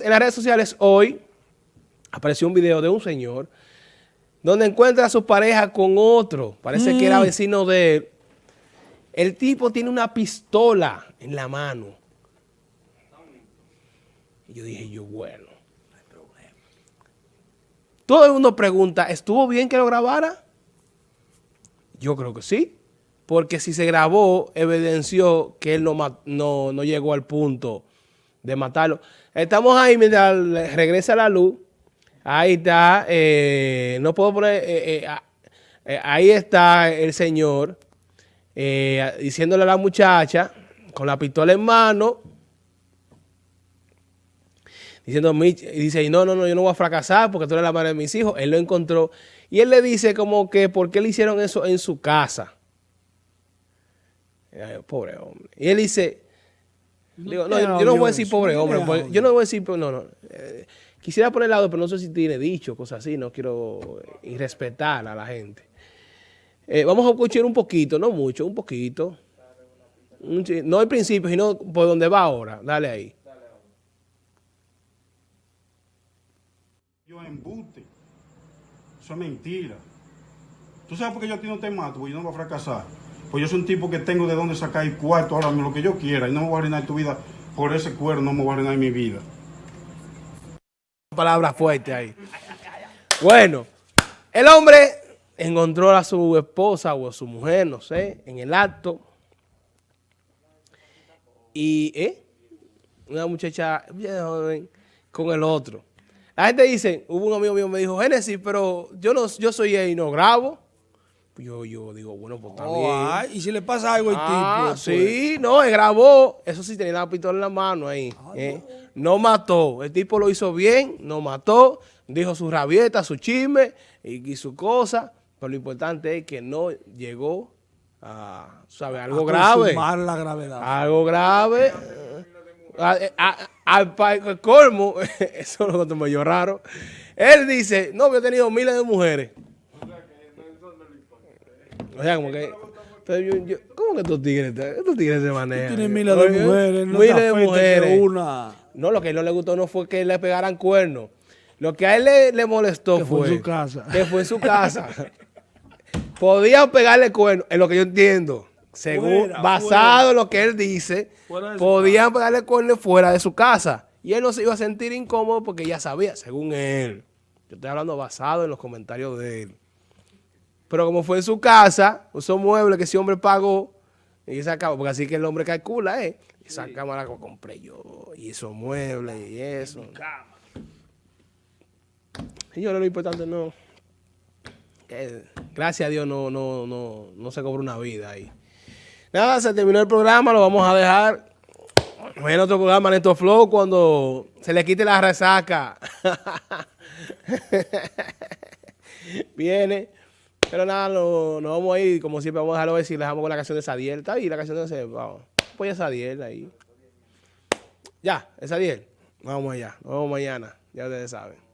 En las redes sociales hoy apareció un video de un señor donde encuentra a su pareja con otro. Parece que era mm. vecino de él. El tipo tiene una pistola en la mano. Y yo dije, yo, bueno, no hay problema. Todo el mundo pregunta, ¿estuvo bien que lo grabara? Yo creo que sí. Porque si se grabó, evidenció que él no, no, no llegó al punto de matarlo. Estamos ahí mientras regresa la luz. Ahí está. Eh, no puedo poner... Eh, eh, ahí está el señor diciéndole a la muchacha con la pistola en mano. Diciendo, dice, no, no, no, yo no voy a fracasar porque tú eres la madre de mis hijos. Él lo encontró. Y él le dice como que, ¿por qué le hicieron eso en su casa? pobre hombre. Y él dice, Digo, no, yo, no voy a decir pobre hombre, pues, yo no voy a decir, no, no. Eh, quisiera poner lado, pero no sé si tiene dicho, cosas así, no quiero irrespetar a la gente. Eh, vamos a escuchar un poquito, no mucho, un poquito. no al principio, sino por donde va ahora. Dale ahí. Yo embute. Eso es mentira. ¿Tú sabes por qué yo a ti no te mato? Porque yo no voy a fracasar. Pues yo soy un tipo que tengo de dónde sacar el cuarto, ahora lo que yo quiera, y no me voy a arruinar tu vida por ese cuerno, no me voy a arruinar mi vida. Palabra fuerte ahí. Bueno, el hombre encontró a su esposa o a su mujer, no sé, en el acto. Y, ¿eh? Una muchacha con el otro. La gente dice, hubo un amigo mío que me dijo, Génesis, pero yo no, yo soy él y no grabo. Yo, yo digo, bueno, pues también. y si le pasa algo al ah, tipo. Sí, no, él grabó. Eso sí, tenía la pistola en la mano ahí. Ah, ¿eh? no. mató. El tipo lo hizo bien, no mató. Dijo su rabieta, su chisme y, su cosa. Pero lo importante es que no llegó a, ¿sabes? Algo grave. la gravedad. Algo grave. Al colmo, eso es lo que me raro. Él dice, no, yo he tenido miles de mujeres. O sea, como que... ¿Cómo que estos tigres, estos tigres se manejan? Tienen miles de mujeres, no miles de mujeres. Una. No, lo que no le gustó no fue que le pegaran cuernos. Lo que a él le, molestó que fue, fue en su casa. que fue en su casa. podían pegarle cuernos, es lo que yo entiendo. Según, basado en lo que él dice, podían pegarle cuernos fuera de su casa. Y él no se iba a sentir incómodo porque ya sabía, según él. Yo estoy hablando basado en los comentarios de él. Pero como fue en su casa, usó muebles que ese hombre pagó, y esa cámara, porque así que el hombre calcula, ¿eh? Esa cámara que compré yo, y esos muebles, y eso. Señores, lo importante no. gracias a Dios no, no, no, no se cobró una vida ahí. Nada, se terminó el programa, lo vamos a dejar. en otro programa, Neto Flow, cuando se le quite la resaca. Viene. Pero nada, nos no vamos a ir, como siempre vamos a dejarlo decir, le dejamos con la canción de Sadiel. Está ahí la canción de Sadiel, vamos. Pues Sadiel ahí. Ya, es Sadiel. Vamos allá, nos vemos mañana, ya ustedes saben.